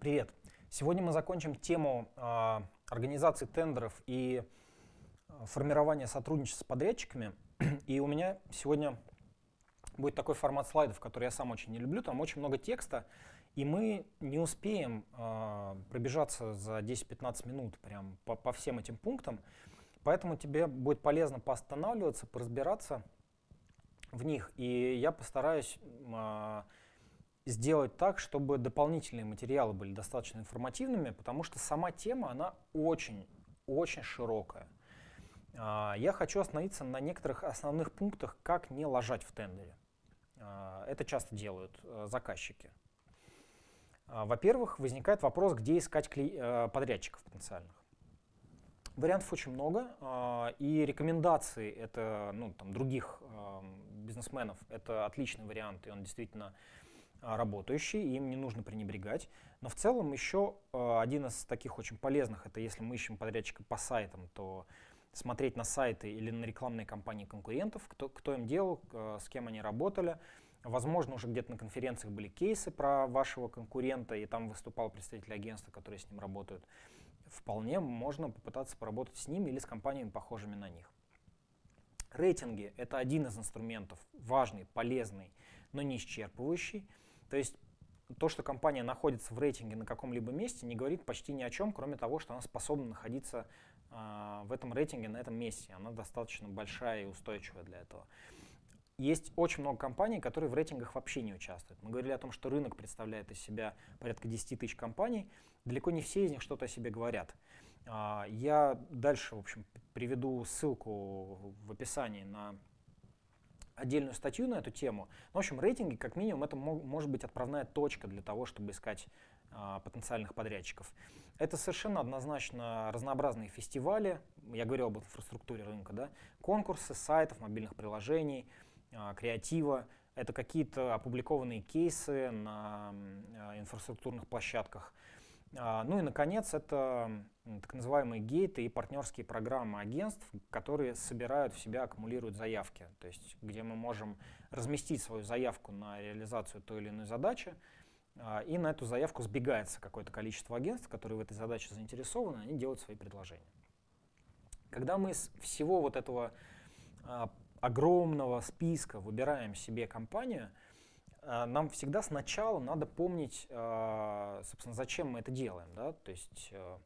Привет! Сегодня мы закончим тему э, организации тендеров и формирования сотрудничества с подрядчиками. И у меня сегодня будет такой формат слайдов, который я сам очень не люблю. Там очень много текста, и мы не успеем э, пробежаться за 10-15 минут прям по, по всем этим пунктам. Поэтому тебе будет полезно поостанавливаться, поразбираться в них. И я постараюсь э, сделать так, чтобы дополнительные материалы были достаточно информативными, потому что сама тема, она очень-очень широкая. Э, я хочу остановиться на некоторых основных пунктах, как не ложать в тендере. Э, это часто делают э, заказчики. Э, во-первых, возникает вопрос, где искать э, подрядчиков потенциальных. Вариантов очень много, а, и рекомендации это, ну, там, других бизнесменов это отличный вариант, и он действительно а, работающий, и им не нужно пренебрегать. Но в целом еще а, один из таких очень полезных, это если мы ищем подрядчика по сайтам, то смотреть на сайты или на рекламные кампании конкурентов, кто, кто им делал, с кем они работали. Возможно, уже где-то на конференциях были кейсы про вашего конкурента, и там выступал представитель агентства, которые с ним работают вполне можно попытаться поработать с ними или с компаниями, похожими на них. Рейтинги — это один из инструментов, важный, полезный, но не исчерпывающий. То есть то, что компания находится в рейтинге на каком-либо месте, не говорит почти ни о чем, кроме того, что она способна находиться э, в этом рейтинге на этом месте. Она достаточно большая и устойчивая для этого. Есть очень много компаний, которые в рейтингах вообще не участвуют. Мы говорили о том, что рынок представляет из себя порядка 10 тысяч компаний. Далеко не все из них что-то о себе говорят. А, я дальше, в общем, приведу ссылку в описании на отдельную статью на эту тему. Ну, в общем, рейтинги, как минимум, это может быть отправная точка для того, чтобы искать а, потенциальных подрядчиков. Это совершенно однозначно разнообразные фестивали, я говорил об инфраструктуре рынка, да, конкурсы сайтов, мобильных приложений, а, креатива. Это какие-то опубликованные кейсы на а, инфраструктурных площадках. А, ну и, наконец, это так называемые гейты и партнерские программы агентств, которые собирают в себя, аккумулируют заявки, то есть где мы можем разместить свою заявку на реализацию той или иной задачи, и на эту заявку сбегается какое-то количество агентств, которые в этой задаче заинтересованы, они делают свои предложения. Когда мы из всего вот этого огромного списка выбираем себе компанию, нам всегда сначала надо помнить, э, собственно, зачем мы это делаем. Да? То есть э,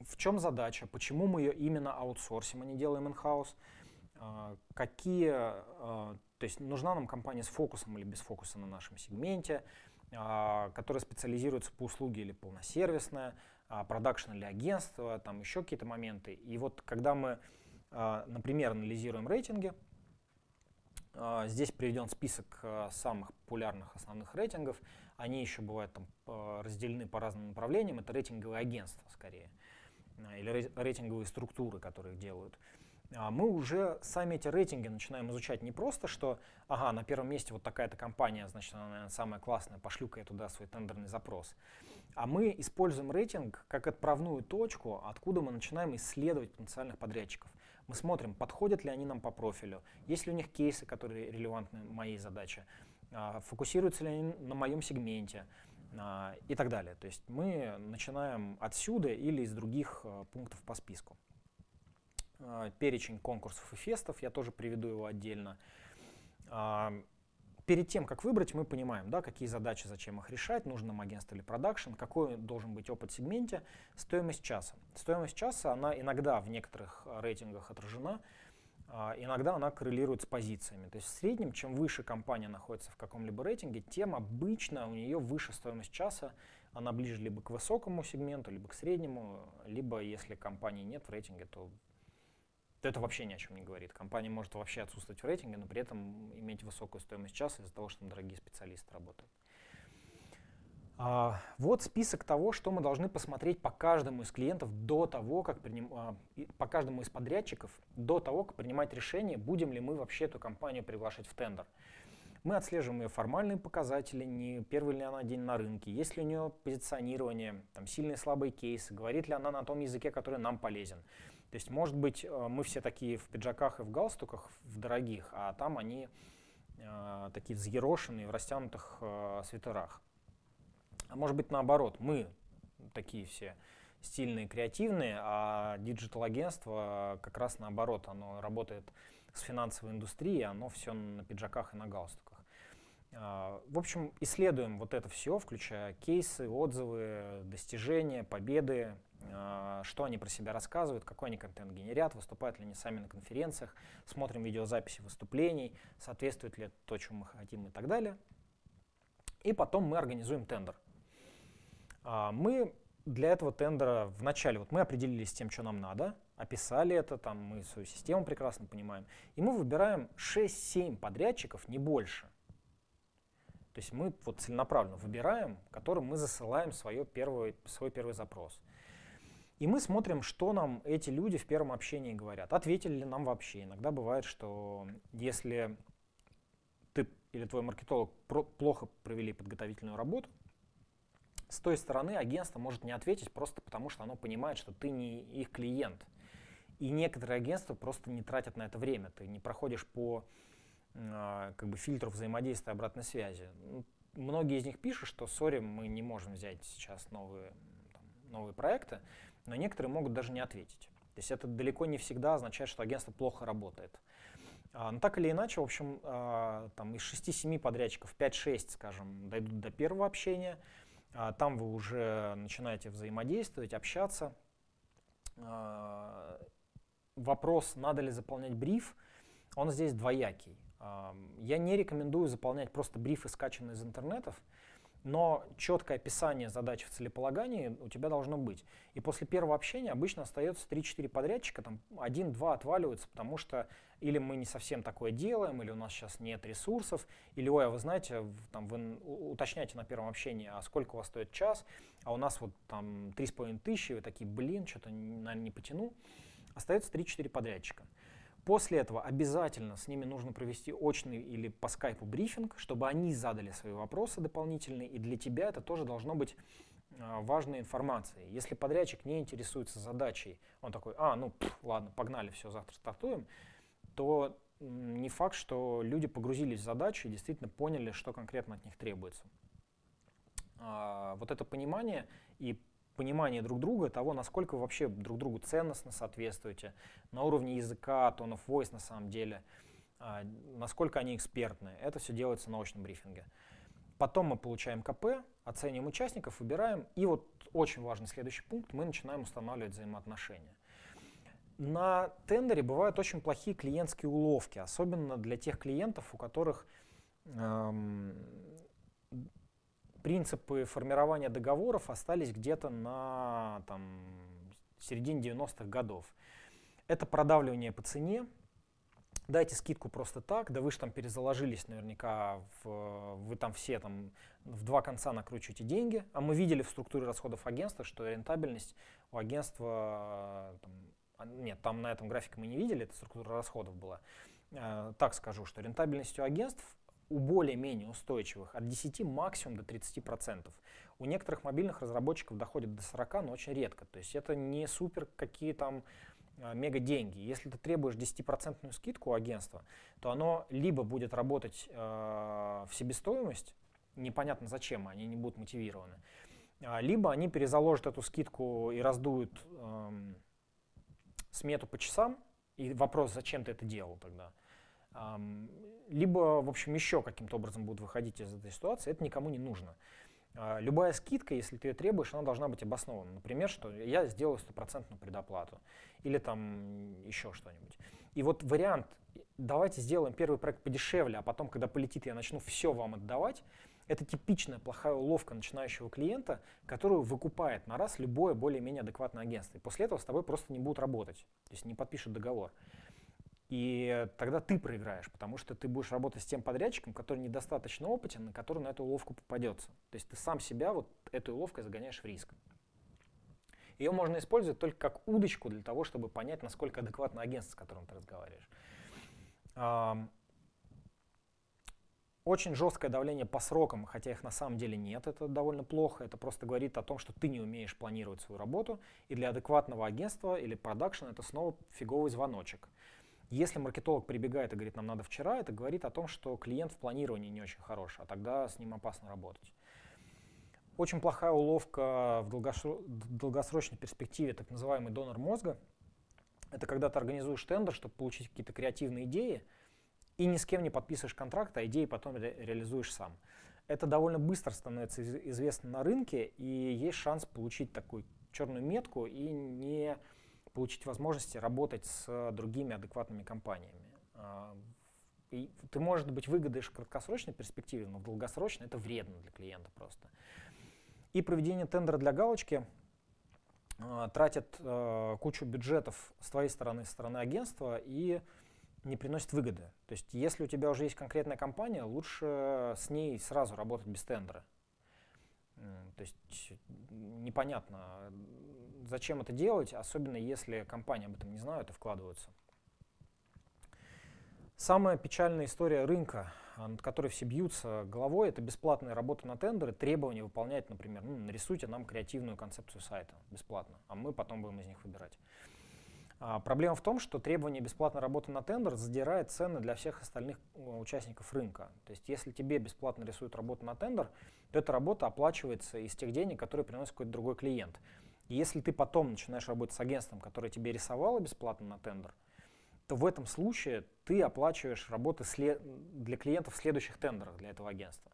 в чем задача, почему мы ее именно аутсорсим, а не делаем in-house, какие, то есть нужна нам компания с фокусом или без фокуса на нашем сегменте, которая специализируется по услуге или полносервисная, а, продакшн или агентство, там еще какие-то моменты. И вот когда мы, а, например, анализируем рейтинги, а, здесь приведен список самых популярных основных рейтингов. Они еще бывают там разделены по разным направлениям. Это рейтинговые агентства скорее, или рейтинговые структуры, которые их делают. А, мы уже сами эти рейтинги начинаем изучать не просто, что, ага, на первом месте вот такая-то компания, значит, она, наверное, самая классная, пошлю-ка я туда свой тендерный запрос. А мы используем рейтинг как отправную точку, откуда мы начинаем исследовать потенциальных подрядчиков. Мы смотрим, подходят ли они нам по профилю, есть ли у них кейсы, которые релевантны моей задаче, а, фокусируются ли они на моем сегменте а, и так далее. То есть мы начинаем отсюда или из других пунктов по списку. А, перечень конкурсов и фестов, я тоже приведу его отдельно. Перед тем, как выбрать, мы понимаем, да, какие задачи, зачем их решать, нужно нам агентство или продакшн, какой должен быть опыт в сегменте, стоимость часа. Стоимость часа, она иногда в некоторых рейтингах отражена, а, иногда она коррелирует с позициями. То есть в среднем, чем выше компания находится в каком-либо рейтинге, тем обычно у нее выше стоимость часа, она ближе либо к высокому сегменту, либо к среднему, либо если компании нет в рейтинге, то то это вообще ни о чем не говорит. Компания может вообще отсутствовать в рейтинге, но при этом иметь высокую стоимость часа из-за того, что там дорогие специалисты работают. А, вот список того, что мы должны посмотреть по каждому из клиентов до того, как приним, а, по каждому из подрядчиков, до того, как принимать решение, будем ли мы вообще эту компанию приглашать в тендер. Мы отслеживаем ее формальные показатели, не первый ли она день на рынке, есть ли у нее позиционирование, там, сильные слабые кейсы, говорит ли она на том языке, который нам полезен. То есть, может быть, э, мы все такие в пиджаках и в галстуках, в дорогих, а там они э, такие взъерошенные, в растянутых э, свитерах. А может быть наоборот, мы такие все стильные, креативные, а digital -агентство как раз наоборот, оно работает с финансовой индустрией, оно все на пиджаках и на галстуках. А, в общем, исследуем вот это все, включая кейсы, отзывы, достижения, победы, что они про себя рассказывают, какой они контент генерят, выступают ли они сами на конференциях, смотрим видеозаписи выступлений, соответствует ли это то, чему мы хотим и так далее. И потом мы организуем тендер. А, мы для этого тендера вначале, вот мы определились с тем, что нам надо, описали это, там мы свою систему прекрасно понимаем, и мы выбираем 6-7 подрядчиков, не больше. То есть мы вот целенаправленно выбираем, которым мы засылаем свое первое, свой первый запрос. И мы смотрим, что нам эти люди в первом общении говорят. Ответили ли нам вообще. Иногда бывает, что если ты или твой маркетолог плохо провели подготовительную работу, с той стороны агентство может не ответить просто потому, что оно понимает, что ты не их клиент. И некоторые агентства просто не тратят на это время. Ты не проходишь по э, как бы, фильтру взаимодействия обратной связи. Многие из них пишут, что, сори, мы не можем взять сейчас новые, там, новые проекты, но некоторые могут даже не ответить. То есть это далеко не всегда означает, что агентство плохо работает. А, но так или иначе, в общем, а, там из 6-7 подрядчиков 5-6, скажем, дойдут до первого общения – а, там вы уже начинаете взаимодействовать, общаться. Вопрос, надо ли заполнять бриф, он здесь двоякий. Я не рекомендую заполнять просто брифы, скачанные из интернетов, но четкое описание задачи в целеполагании у тебя должно быть. И после первого общения обычно остается 3-4 подрядчика, там один-два отваливаются, потому что или мы не совсем такое делаем, или у нас сейчас нет ресурсов, или, ой, а вы знаете, там, вы уточняете на первом общении, а сколько у вас стоит час, а у нас вот там 3,5 тысячи, вы такие, блин, что-то, наверное, не потяну. Остается 3-4 подрядчика. После этого обязательно с ними нужно провести очный или по скайпу брифинг, чтобы они задали свои вопросы дополнительные, и для тебя это тоже должно быть а, важной информацией. Если подрядчик не интересуется задачей, он такой, а, ну, пф, ладно, погнали, все, завтра стартуем, то не факт, что люди погрузились в задачу и действительно поняли, что конкретно от них требуется. А, вот это понимание и понимание друг друга, того, насколько вы вообще друг другу ценностно соответствуете, на уровне языка, of voice на самом деле, а, насколько они экспертны. Это все делается на очном брифинге. Потом мы получаем КП, оцениваем участников, выбираем. И вот очень важный следующий пункт, мы начинаем устанавливать взаимоотношения. На тендере бывают очень плохие клиентские уловки, особенно для тех клиентов, у которых эм, принципы формирования договоров остались где-то на там, середине 90-х годов. Это продавливание по цене, дайте скидку просто так, да вы же там перезаложились наверняка, в, вы там все там в два конца накручиваете деньги, а мы видели в структуре расходов агентства, что рентабельность у агентства, там, а, нет, там на этом графике мы не видели, это структура расходов была, э, так скажу, что рентабельность у агентств у более-менее устойчивых от 10 максимум до 30%. У некоторых мобильных разработчиков доходит до 40, но очень редко. То есть это не супер какие там а, мега деньги. Если ты требуешь 10% скидку у агентства, то оно либо будет работать э, в себестоимость, непонятно зачем, они не будут мотивированы, а, либо они перезаложат эту скидку и раздуют э, смету по часам, и вопрос, зачем ты это делал тогда либо, в общем, еще каким-то образом будут выходить из этой ситуации, это никому не нужно. А, любая скидка, если ты ее требуешь, она должна быть обоснована. Например, что я сделаю стопроцентную предоплату или там еще что-нибудь. И вот вариант, давайте сделаем первый проект подешевле, а потом, когда полетит, я начну все вам отдавать, это типичная плохая уловка начинающего клиента, которую выкупает на раз любое более-менее адекватное агентство. И после этого с тобой просто не будут работать, то есть не подпишут договор. И тогда ты проиграешь, потому что ты будешь работать с тем подрядчиком, который недостаточно опытен, и который на эту уловку попадется. То есть ты сам себя вот этой уловкой загоняешь в риск. Ее можно использовать только как удочку для того, чтобы понять, насколько адекватно агентство, с которым ты разговариваешь. Очень жесткое давление по срокам, хотя их на самом деле нет, это довольно плохо. Это просто говорит о том, что ты не умеешь планировать свою работу. И для адекватного агентства или продакшена это снова фиговый звоночек. Если маркетолог прибегает и говорит, нам надо вчера, это говорит о том, что клиент в планировании не очень хорош, а тогда с ним опасно работать. Очень плохая уловка в долгосрочной перспективе, так называемый донор мозга. Это когда ты организуешь тендер, чтобы получить какие-то креативные идеи, и ни с кем не подписываешь контракт, а идеи потом ре реализуешь сам. Это довольно быстро становится известно на рынке, и есть шанс получить такую черную метку и не получить возможности работать с другими адекватными компаниями. А, и ты, может быть, выгодаешь в краткосрочной перспективе, но в долгосрочной это вредно для клиента просто. И проведение тендера для галочки э, тратит э, кучу бюджетов с твоей стороны, со стороны агентства и не приносит выгоды. То есть если у тебя уже есть конкретная компания, лучше с ней сразу работать без тендера. То есть непонятно, зачем это делать, особенно если компания об этом не знают и вкладываются. Самая печальная история рынка, а, над которой все бьются головой, это бесплатная работа на тендеры, требования выполнять, например, ну, нарисуйте нам креативную концепцию сайта бесплатно, а мы потом будем из них выбирать. А, проблема в том, что требование бесплатной работы на тендер задирает цены для всех остальных участников рынка. То есть если тебе бесплатно рисуют работу на тендер, то эта работа оплачивается из тех денег, которые приносит какой-то другой клиент. Если ты потом начинаешь работать с агентством, которое тебе рисовало бесплатно на тендер, то в этом случае ты оплачиваешь работы для клиентов в следующих тендерах для этого агентства.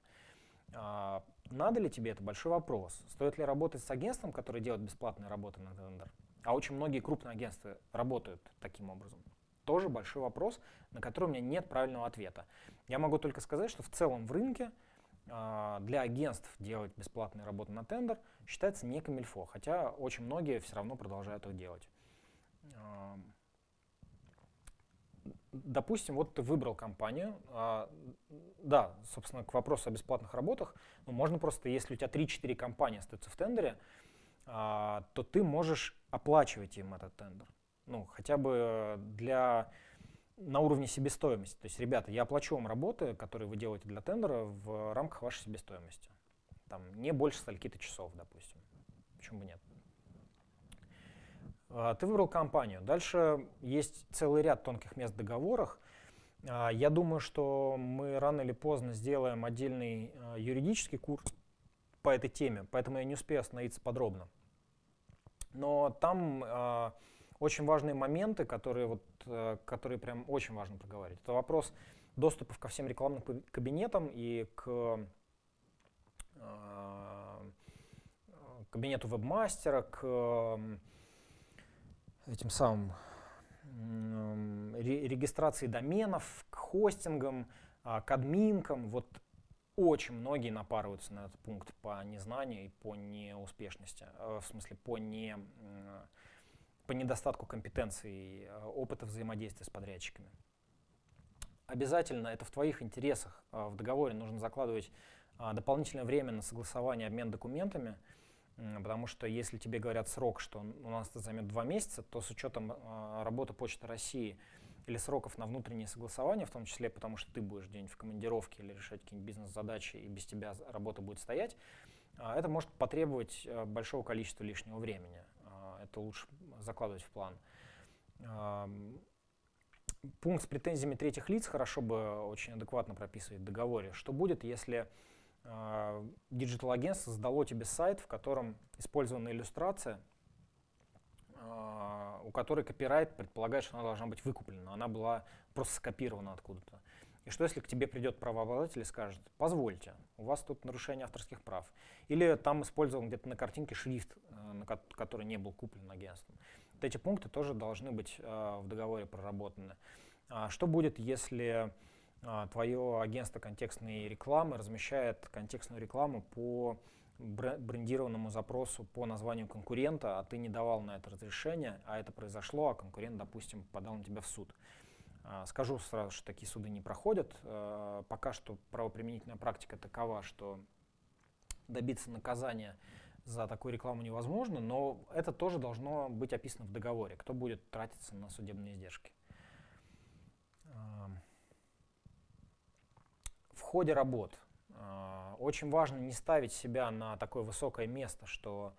А, надо ли тебе это? Большой вопрос. Стоит ли работать с агентством, которое делает бесплатные работы на тендер? А очень многие крупные агентства работают таким образом. Тоже большой вопрос, на который у меня нет правильного ответа. Я могу только сказать, что в целом в рынке для агентств делать бесплатные работы на тендер считается не камильфо, хотя очень многие все равно продолжают их делать допустим, вот ты выбрал компанию, а, да, собственно, к вопросу о бесплатных работах, ну, можно просто, если у тебя 3-4 компании остаются в тендере, а, то ты можешь оплачивать им этот тендер. Ну, хотя бы для, на уровне себестоимости. То есть, ребята, я оплачу вам работы, которые вы делаете для тендера в рамках вашей себестоимости. Там не больше стольки-то часов, допустим. Почему бы нет? А, ты выбрал компанию. Дальше есть целый ряд тонких мест в договорах. А, я думаю, что мы рано или поздно сделаем отдельный а, юридический курс по этой теме, поэтому я не успею остановиться подробно. Но там очень важные моменты, которые, вот, которые прям очень важно проговорить. Это вопрос доступа ко всем рекламным кабинетам и к кабинету вебмастера, к этим самым регистрации доменов, к хостингам, а, к админкам. Вот очень многие напарываются на этот пункт по незнанию и по неуспешности, э, в смысле по, не, по недостатку компетенции, э, опыта взаимодействия с подрядчиками. Обязательно это в твоих интересах. Э, в договоре нужно закладывать дополнительное время на согласование, обмен документами, Потому что если тебе говорят срок, что у нас это займет два месяца, то с учетом э, работы Почты России или сроков на внутреннее согласование, в том числе потому что ты будешь где-нибудь в командировке или решать какие-нибудь бизнес-задачи, и без тебя работа будет стоять, это может потребовать э, большого количества лишнего времени. Это лучше закладывать в план. Пункт с претензиями третьих лиц хорошо бы очень адекватно прописывать в договоре. Что будет, если digital -агентство создало тебе сайт, в котором использована иллюстрация, а, у которой копирайт предполагает, что она должна быть выкуплена, она была просто скопирована откуда-то. И что если к тебе придет правообладатель и скажет, позвольте, у вас тут нарушение авторских прав. Или там использован где-то на картинке шрифт, э, который не был куплен агентством. Вот эти пункты тоже должны быть э, в договоре проработаны. А что будет, если а, твое агентство контекстной рекламы размещает контекстную рекламу по брендированному запросу по названию конкурента, а ты не давал на это разрешение, а это произошло, а конкурент, допустим, подал на тебя в суд. А, скажу сразу, что такие суды не проходят. А, пока что правоприменительная практика такова, что добиться наказания за такую рекламу невозможно, но это тоже должно быть описано в договоре, кто будет тратиться на судебные издержки. ходе работ. А, очень важно не ставить себя на такое высокое место, что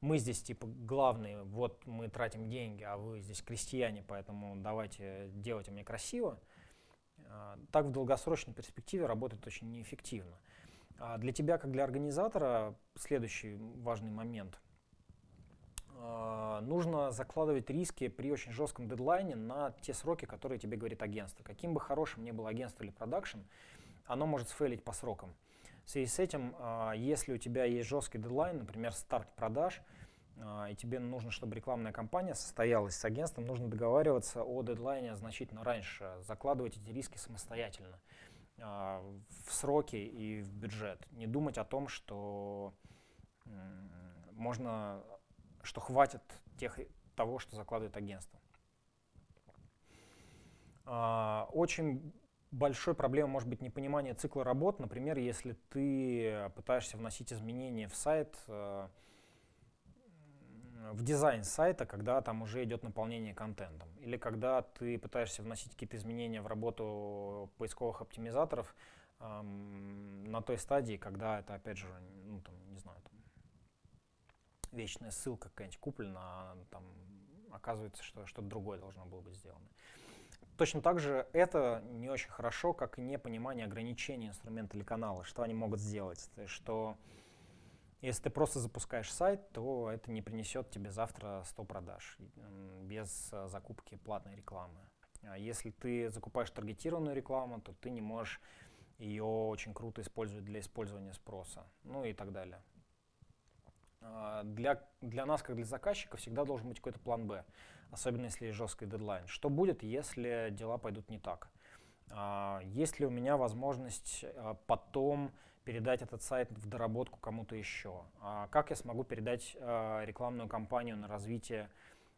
мы здесь типа главные, вот мы тратим деньги, а вы здесь крестьяне, поэтому давайте делайте мне красиво, а, так в долгосрочной перспективе работает очень неэффективно. А для тебя, как для организатора, следующий важный момент. А, нужно закладывать риски при очень жестком дедлайне на те сроки, которые тебе говорит агентство. Каким бы хорошим ни было агентство или продакшн, оно может сфейлить по срокам. В связи с этим, а, если у тебя есть жесткий дедлайн, например, старт продаж, и тебе нужно, чтобы рекламная кампания состоялась с агентством, нужно договариваться о дедлайне значительно раньше, закладывать эти риски самостоятельно. А, в сроки и в бюджет. Не думать о том, что можно, что хватит тех, того, что закладывает агентство. А, очень большой проблемой может быть непонимание цикла работ. Например, если ты пытаешься вносить изменения в сайт, а, в дизайн сайта, когда там уже идет наполнение контентом. Или когда ты пытаешься вносить какие-то изменения в работу поисковых оптимизаторов эм, на той стадии, когда это, опять же, ну, там, не знаю, там, вечная ссылка какая-нибудь куплена, а там оказывается, что что-то другое должно было быть сделано. Точно так же это не очень хорошо, как и непонимание ограничений инструмента или канала, что они могут сделать. То есть, что если ты просто запускаешь сайт, то это не принесет тебе завтра 100 продаж без э, закупки платной рекламы. А если ты закупаешь таргетированную рекламу, то ты не можешь ее очень круто использовать для использования спроса, ну и так далее. А, для, для нас, как для заказчика, всегда должен быть какой-то план «Б», особенно если есть жесткий дедлайн. Что будет, если дела пойдут не так? А, есть ли у меня возможность потом передать этот сайт в доработку кому-то еще? А как я смогу передать рекламную кампанию на развитие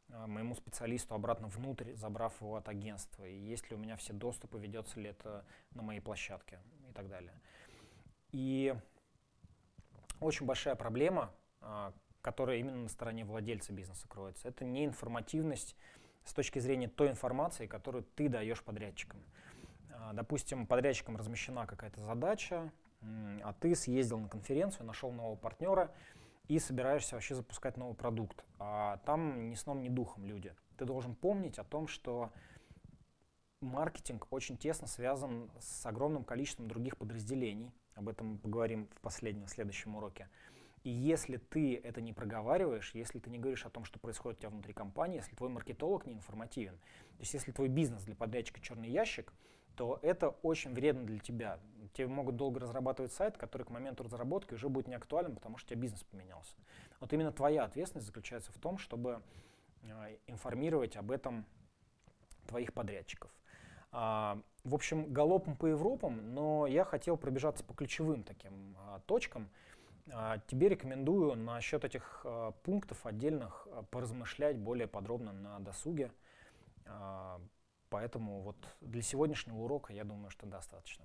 моему специалисту обратно внутрь, забрав его от агентства? И есть ли у меня все доступы, ведется ли это на моей площадке и так далее. И очень большая проблема, которая именно на стороне владельца бизнеса кроется, это неинформативность с точки зрения той информации, которую ты даешь подрядчикам. Допустим, подрядчикам размещена какая-то задача, а ты съездил на конференцию, нашел нового партнера и собираешься вообще запускать новый продукт. А там ни сном, ни духом люди. Ты должен помнить о том, что маркетинг очень тесно связан с огромным количеством других подразделений. Об этом поговорим в последнем, в следующем уроке. И если ты это не проговариваешь, если ты не говоришь о том, что происходит у тебя внутри компании, если твой маркетолог не информативен, то есть если твой бизнес для подрядчика черный ящик, то это очень вредно для тебя. Тебе могут долго разрабатывать сайт, который к моменту разработки уже будет не актуален, потому что у тебя бизнес поменялся. Вот именно твоя ответственность заключается в том, чтобы э, информировать об этом твоих подрядчиков. А, в общем, галопом по Европам, но я хотел пробежаться по ключевым таким а, точкам. А, тебе рекомендую насчет этих а, пунктов отдельных а, поразмышлять более подробно на досуге. Поэтому вот для сегодняшнего урока я думаю, что достаточно.